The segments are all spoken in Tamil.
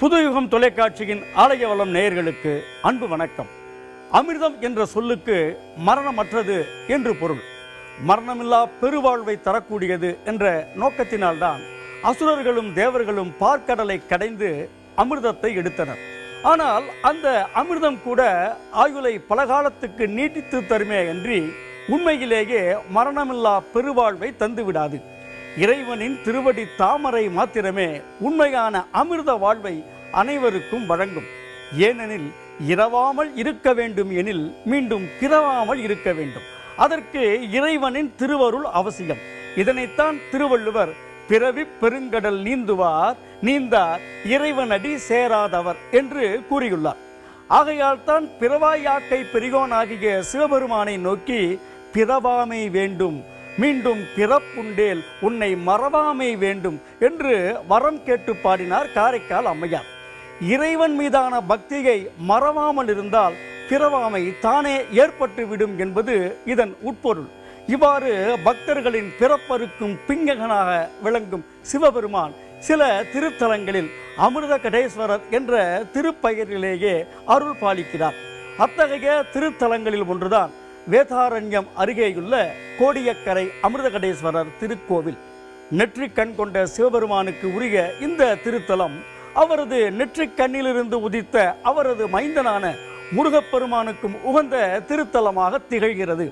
புதுயுகம் தொலைக்காட்சியின் ஆலய வளம் நேயர்களுக்கு அன்பு வணக்கம். அமிர்தம் என்ற சொல்லுக்கு மரணமற்றது என்று பொருள். மரணமில்லா பெருவாழ்வை தரக்கூடியது என்ற நோக்கத்தினால்தான் அசுரர்களும் தேவர்களும் பார்க்கடலை கடைந்து அமிர்தத்தை எடுத்தனர். ஆனால் அந்த அமிர்தம் கூட ஆயுளை பல காலத்துக்கு நீட்டித்து தருமே அன்றி உண்மையிலேயே மரணமில்லா பெருவாழ்வை தந்துவிடாது. இறைவனின் திருவடி தாமரை மாத்திரமே உண்மையான அமிர்த வாழ்வை அனைவருக்கும் வழங்கும். ஏனெனில் இரவாமல் இருக்க வேண்டும் எனில் மீண்டும் கிரவாமல் இருக்க வேண்டும். அதற்கு இறைவனின் திருவருள் அவசியம். இதனைத்தான் திருவள்ளுவர் பிறவி பெருங்கடல் நீந்துவார் நீந்தார் இறைவனடி சேராதவர் என்று கூறியுள்ளார். ஆகையால் தான் பிறவாயாக்கை பெரியோனாகிய சிவபெருமானை நோக்கி பிறவாமை வேண்டும் மீண்டும் பிறப்புண்டேல் உன்னை மறவாமை வேண்டும் என்று வரம் கேட்டு பாடினார் காரைக்கால் அம்மையார். இறைவன் மீதான பக்தியை மறவாமல் இருந்தால் பிறவாமை தானே ஏற்பட்டுவிடும் என்பது இதன் உட்பொருள். இவ்வாறு பக்தர்களின் பிறப்பருக்கும் பிங்ககனாக விளங்கும் சிவபெருமான் சில திருத்தலங்களில் அமிர்த கடேஸ்வரர் என்ற திருப்பெயரிலேயே அருள் பாலிக்கிறார். அத்தகைய திருத்தலங்களில் ஒன்றுதான் வேதாரண்யம் அருகேயுள்ள கோடியக்கரை அமிர்தகடேஸ்வரர் திருக்கோவில். நெற்றிக் கண் கொண்ட சிவபெருமானுக்கு உரிய இந்த திருத்தலம் அவரது நெற்றிக் கண்ணிலிருந்து உதித்த அவரது மைந்தனான முருகப்பெருமானுக்கும் உகந்த திருத்தலமாக திகழ்கிறது.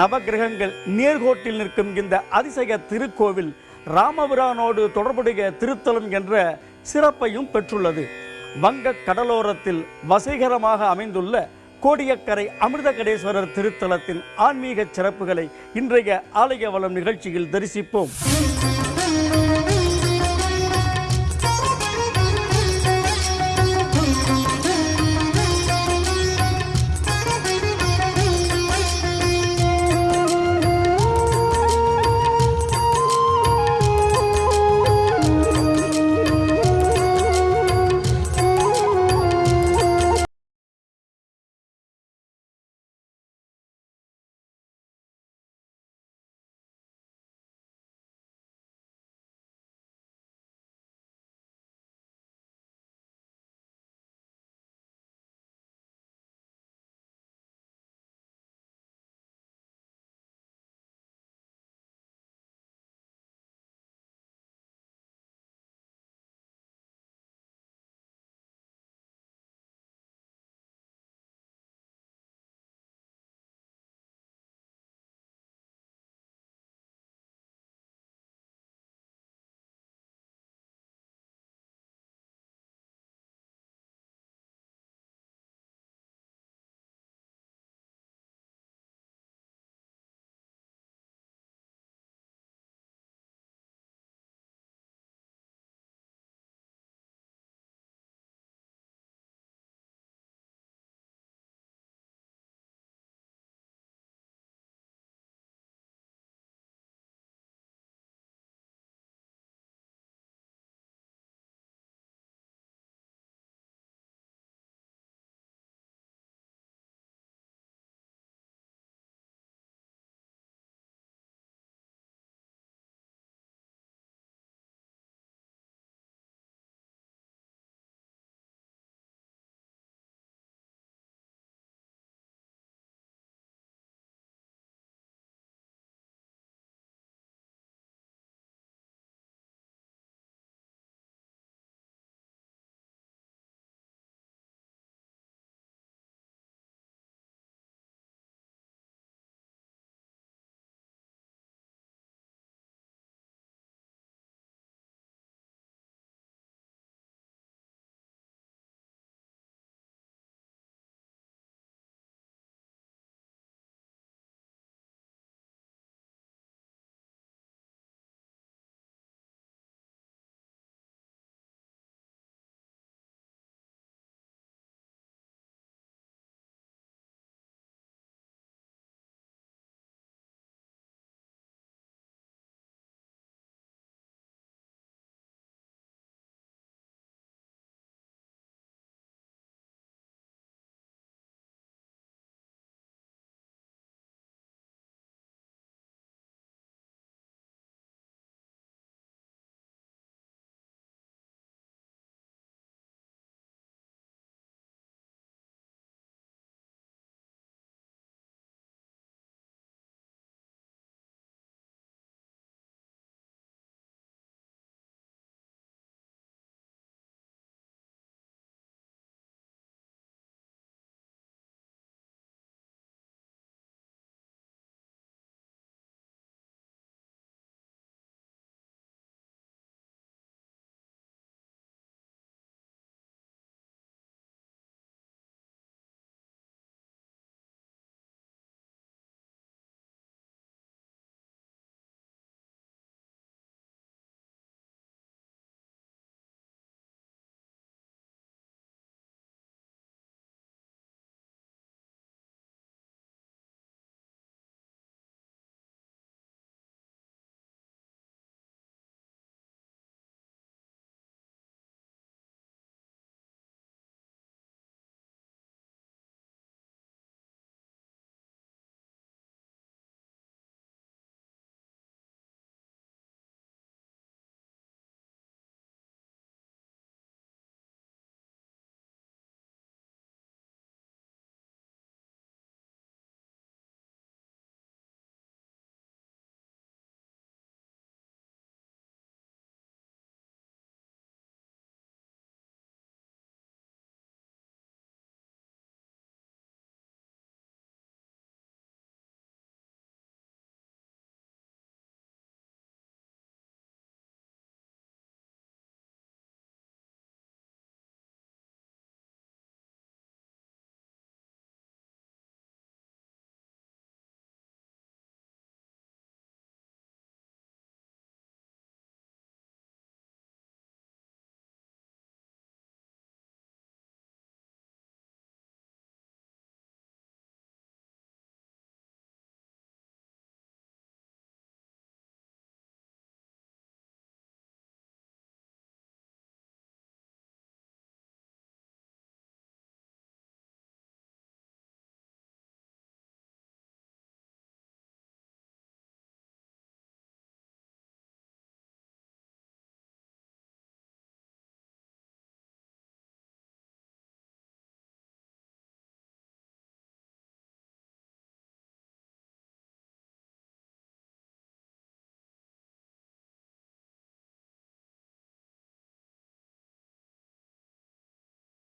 நவகிரகங்கள் நேர்கோட்டில் நிற்கும் இந்த அதிசய திருக்கோவில் ராமபிரானோடு தொடர்புடைய திருத்தலம் என்ற சிறப்பையும் பெற்றுள்ளது. வங்க கடலோரத்தில் வசீகரமாக அமைந்துள்ள கோடியக்கரை அமிர்தகடேஸ்வரர் திருத்தலத்தின் ஆன்மீக சிறப்புகளை இன்றைய ஆலய வளம் நிகழ்ச்சியில் தரிசிப்போம்.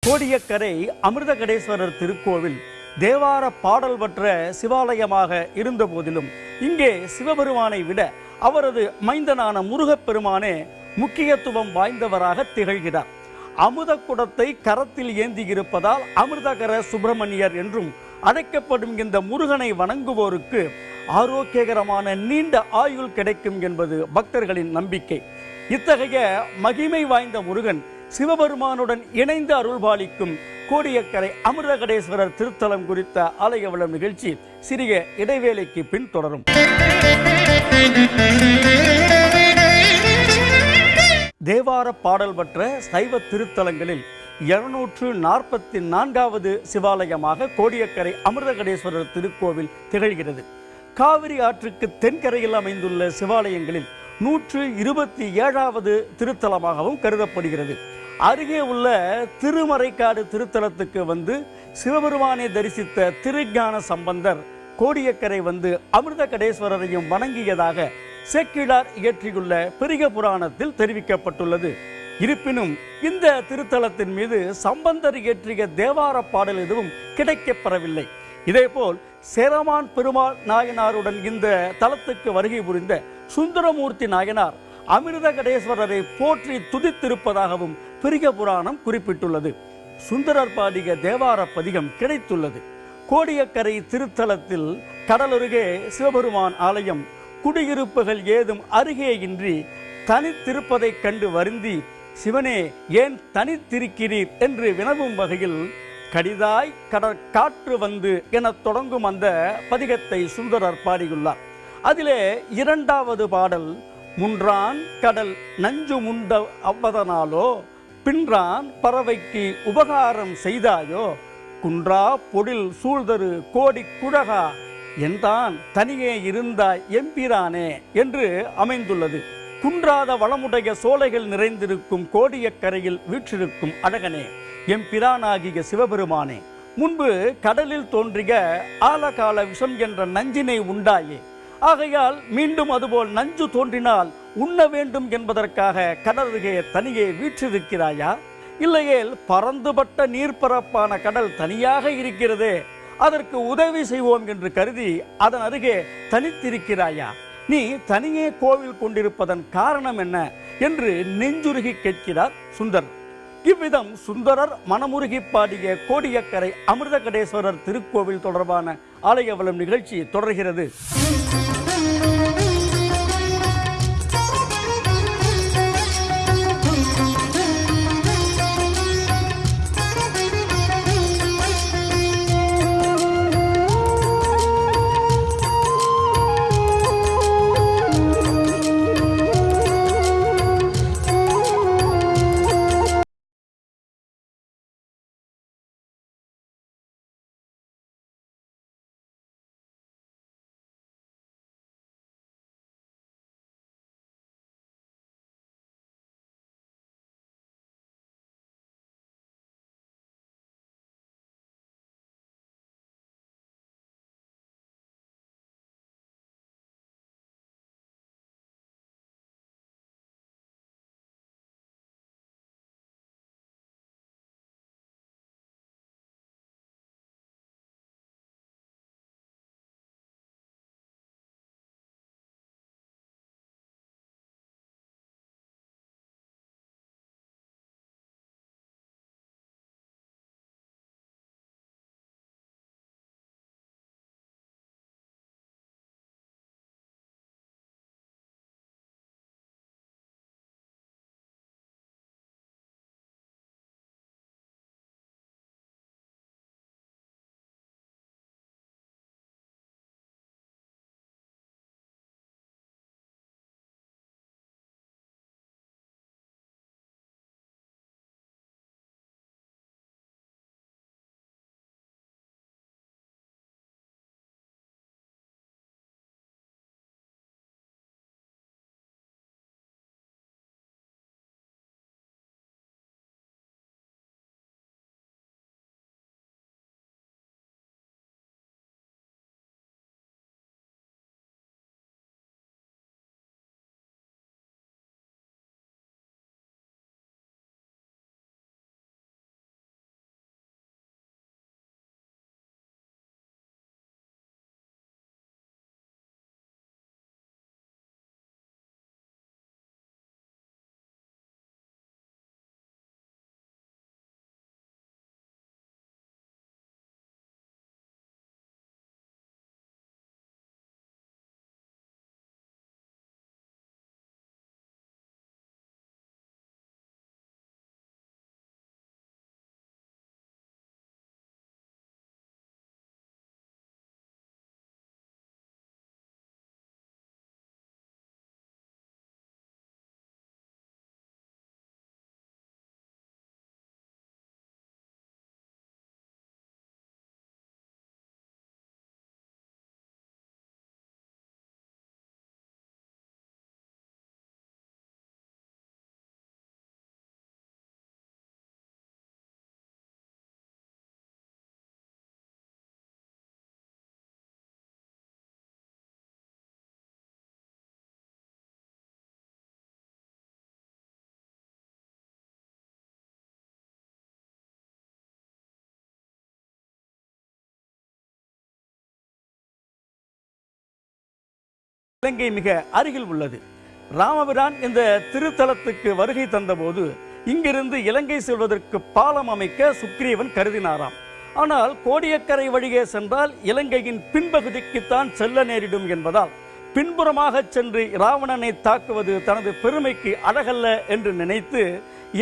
கோடியக்கரை அமிர்தகடேஸ்வரர் திருக்கோவில் தேவார பாடல் பெற்ற சிவாலயமாக இருந்த போதிலும் இங்கே சிவபெருமானை விட அவரது மைந்தனான முருகப்பெருமானே முக்கியத்துவம் வாய்ந்தவராக திகழ்கிறார். அமுத குடத்தை கரத்தில் ஏந்தியிருப்பதால் அமிர்தகர சுப்பிரமணியர் என்றும் அழைக்கப்படும் இந்த முருகனை வணங்குவோருக்கு ஆரோக்கியகரமான நீண்ட ஆயுள் கிடைக்கும் என்பது பக்தர்களின் நம்பிக்கை. இத்தகைய மகிமை வாய்ந்த முருகன் சிவபெருமானுடன் இணைந்து அருள்பாலிக்கும் கோடியக்கரை அமிர்தகடேஸ்வரர் திருத்தலம் குறித்த ஆலய வளம் நிகழ்ச்சி சிறிய இடைவேளைக்கு பின் தொடரும். தேவார பாடல் பெற்ற சைவ திருத்தலங்களில் இருநூற்று நாற்பத்தி நான்காவது சிவாலயமாக கோடியக்கரை அமிர்தகடேஸ்வரர் திருக்கோவில் திகழ்கிறது. காவிரி ஆற்றுக்கு தென்கரையில் அமைந்துள்ள சிவாலயங்களில் நூற்று இருபத்தி ஏழாவது திருத்தலமாகவும் கருதப்படுகிறது. அருகே உள்ள திருமறைக்காடு திருத்தலத்துக்கு வந்து சிவபெருமானை தரிசித்த திருஞான சம்பந்தர் கோடியக்கரை வந்து அமிர்தகடேஸ்வரரையும் வணங்கியதாக சேக்கிழார் இயற்றியுள்ள பெரிய புராணத்தில் தெரிவிக்கப்பட்டுள்ளது. இருப்பினும் இந்த திருத்தலத்தின் மீது சம்பந்தர் இயற்றிய தேவார பாடல் எதுவும் கிடைக்கப்பெறவில்லை. இதேபோல் சேரமான் பெருமாள் நாயனாருடன் இந்த தலத்துக்கு வருகை புரிந்த சுந்தரமூர்த்தி நாயனார் அமிர்தகடேஸ்வரரை போற்றி துதித்திருப்பதாகவும் பெரிய புராணம் குறிப்பிட்டுள்ளது. சுந்தரர் பாடிய தேவார பதிகம் கிடைத்துள்ளது. கோடியக்கரை திருத்தலத்தில் கடலருகே சிவபெருமான் ஆலயம் குடியிருப்புகள் ஏதும் அருகே இன்றி தனித்திருப்பதைக் கண்டு வருந்தி சிவனே ஏன் தனித்திருக்கிறீர்? என்று வினவும் வகையில் கடிதாய் கடற் காற்று வந்து எனத் தொடங்கும் அந்த பதிகத்தை சுந்தரர் பாடியுள்ளார். அதிலே இரண்டாவது பாடல் முன்றான் கடல் நஞ்சு முண்ட அவ்வதனாலோ? பின்றான் பறவைக்கு உபகாரம் செய்தாயோ? குன்றா பொடில் சூழ்தரு கோடி குழகா? என்றான் தனியே இருந்தாய் எம்பிரானே என்று அமைந்துள்ளது. குன்றாத வளமுடைய சோலைகள் நிறைந்திருக்கும் கோடியக்கரையில் வீற்றிருக்கும் அழகனே எம்பிரானாகிய சிவபெருமானே முன்பு கடலில் தோன்றிய ஆலகால விஷம் என்ற நஞ்சினை உண்டாயே ஆகையால் மீண்டும் அதுபோல் நஞ்சு தோன்றினால் உண்ண வேண்டும் என்பதற்காக கடலருகே தனியே வீற்றிருக்கிறாயா? இல்லையேல் பறந்துபட்ட நீர்ப்பரப்பான கடல் தனியாக இருக்கிறதே அதற்கு உதவி செய்வோம் என்று கருதி அதன் அருகே தனித்திருக்கிறாயா? நீ தனியே கோவில் கொண்டிருப்பதன் காரணம் என்ன என்று நெஞ்சுருகி கேட்கிறார் சுந்தர். இவ்விதம் சுந்தரர் மனமுருகி பாடிய கோடியக்கரை அமிர்தகடேஸ்வரர் திருக்கோவில் தொடர்பான ஆலயவளம் நிகழ்ச்சி தொடர்கிறது. இலங்கை மிக அருகில் உள்ளது. ராமபிரான் இந்த திருத்தலத்துக்கு வருகை தந்தபோது இங்கிருந்து இலங்கை செல்வதற்கு பாலம் அமைக்க சுக்ரீவன் கருதினாராம். ஆனால் கோடியக்கரை வழியே சென்றால் இலங்கையின் பின்பகுதிக்குத்தான் செல்ல நேரிடும் என்பதால் பின்புறமாக சென்று ராவணனை தாக்குவது தனது பெருமைக்கு அழகல்ல என்று நினைத்து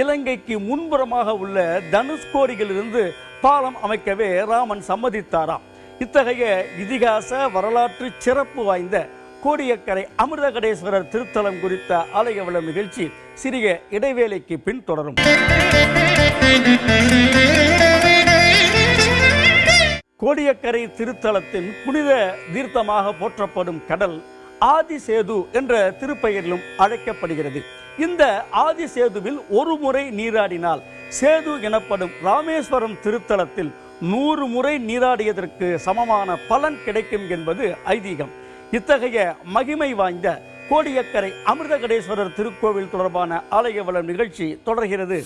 இலங்கைக்கு முன்புறமாக உள்ள தனுஷ்கோடியிலிருந்து பாலம் அமைக்கவே ராமன் சம்மதித்தாராம். இத்தகைய இதிகாச வரலாற்று சிறப்பு வாய்ந்த கோடியக்கரை அமிர்தகடேஸ்வரர் திருத்தலம் குறித்த ஆலய விழா நிகழ்ச்சி சிறிய இடைவேளைக்கு பின் தொடரும். கோடியக்கரை திருத்தலத்தின் புனித தீர்த்தமாக போற்றப்படும் கடல் ஆதிசேது என்ற திருப்பெயரிலும் அழைக்கப்படுகிறது. இந்த ஆதிசேதுவில் ஒரு முறை நீராடினால் சேது எனப்படும் ராமேஸ்வரம் திருத்தலத்தில் நூறு முறை நீராடியதற்கு சமமான பலன் கிடைக்கும் என்பது ஐதீகம். இத்தகைய மகிமை வாய்ந்த கோடியக்கரை அமிர்தகடேஸ்வரர் திருக்கோவில் தொடர்பான ஆலய வளம் நிகழ்ச்சி தொடர்கிறது.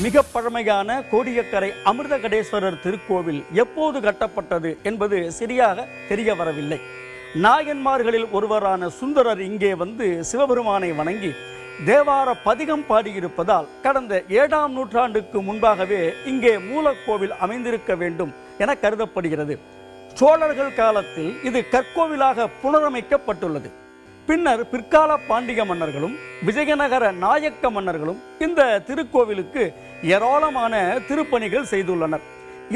மிக பழமையான கோடியக்கரை அமிர்தகடேஸ்வரர் திருக்கோவில் எப்போது கட்டப்பட்டது என்பது சரியாக தெரிய வரவில்லை. நாயன்மார்களில் ஒருவரான சுந்தரர் இங்கே வந்து சிவபெருமானை வணங்கி தேவார பதிகம் பாடியிருப்பதால் கடந்த ஏழாம் நூற்றாண்டுக்கு முன்பாகவே இங்கே மூலக்கோவில் அமைந்திருக்க வேண்டும் என கருதப்படுகிறது. சோழர்கள் காலத்தில் இது கற்கோவிலாக புனரமைக்கப்பட்டுள்ளது. பின்னர் பிற்கால பாண்டிக மன்னர்களும் விஜயநகர நாயக்க மன்னர்களும் இந்த திருக்கோவிலுக்கு ஏராளமான திருப்பணிகள் செய்துள்ளனர்.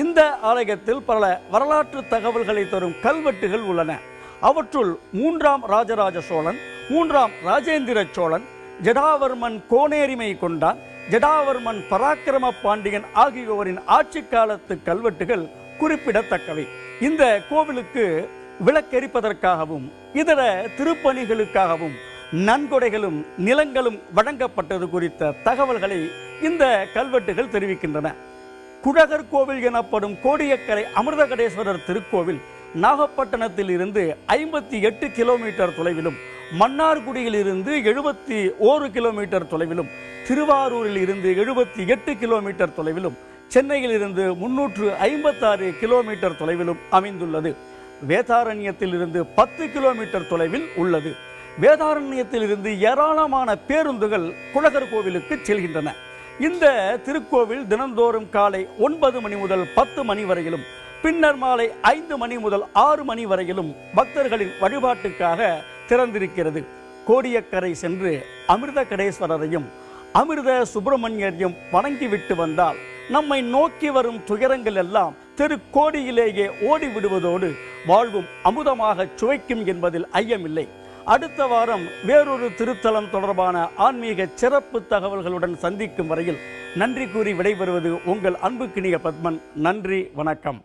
இந்த ஆலயத்தில் பல வரலாற்று தகவல்களை தரும் கல்வெட்டுகள் உள்ளன. அவற்றுள் மூன்றாம் ராஜராஜ சோழன் மூன்றாம் ராஜேந்திர சோழன் ஜடாவர்மன் கோனேரிமை கொண்டான் ஜடாவர்மன் பராக்கிரம பாண்டியன் ஆகியோரின் ஆட்சி காலத்து கல்வெட்டுகள் குறிப்பிடத்தக்கவை. இந்த கோவிலுக்கு விளக்கெரிப்பதற்காகவும் இதர திருப்பணிகளுக்காகவும் நன்கொடைகளும் நிலங்களும் வழங்கப்பட்டது குறித்த தகவல்களை இந்த கல்வெட்டுகள் தெரிவிக்கின்றன. குழகர் கோவில் எனப்படும் கோடியக்கரை அமிர்தகடேஸ்வரர் திருக்கோவில் நாகப்பட்டினத்தில் இருந்து ஐம்பத்தி எட்டு கிலோமீட்டர் தொலைவிலும் மன்னார்குடியில் இருந்து எழுபத்தி ஓரு கிலோமீட்டர் தொலைவிலும் திருவாரூரில் இருந்து எழுபத்தி எட்டு கிலோமீட்டர் தொலைவிலும் சென்னையில் இருந்து முன்னூற்று ஐம்பத்தாறு கிலோமீட்டர் தொலைவிலும் அமைந்துள்ளது. வேதாரண்யத்திலிருந்து பத்து கிலோமீட்டர் தொலைவில் உள்ளது. வேதாரண்யத்திலிருந்து ஏராளமான பேருந்துகள் குழகர் கோவிலுக்கு செல்கின்றன. இந்த திருக்கோவில் தினந்தோறும் காலை ஒன்பது மணி முதல் பத்து மணி வரையிலும் பின்னர் மாலை ஐந்து மணி முதல் ஆறு மணி வரையிலும் பக்தர்களின் வழிபாட்டுக்காக திறந்திருக்கிறது. கோடியக்கரை சென்று அமிர்த கடேஸ்வரரையும் அமிர்த சுப்பிரமணியரையும் வணங்கிவிட்டு வந்தால் நம்மை நோக்கி வரும் துயரங்கள் எல்லாம் திருக்கோடியிலேயே ஓடி விடுவதோடு வாழ்வும் அமுதமாக சுவைக்கும் என்பதில் ஐயமில்லை. அடுத்த வாரம் வேறொரு திருத்தலம் தொடர்பான ஆன்மீக சிறப்பு தகவல்களுடன் சந்திக்கும் வரையில் நன்றி கூறி விடைபெறுவது உங்கள் அன்புக்கினிய பத்மன். நன்றி வணக்கம்.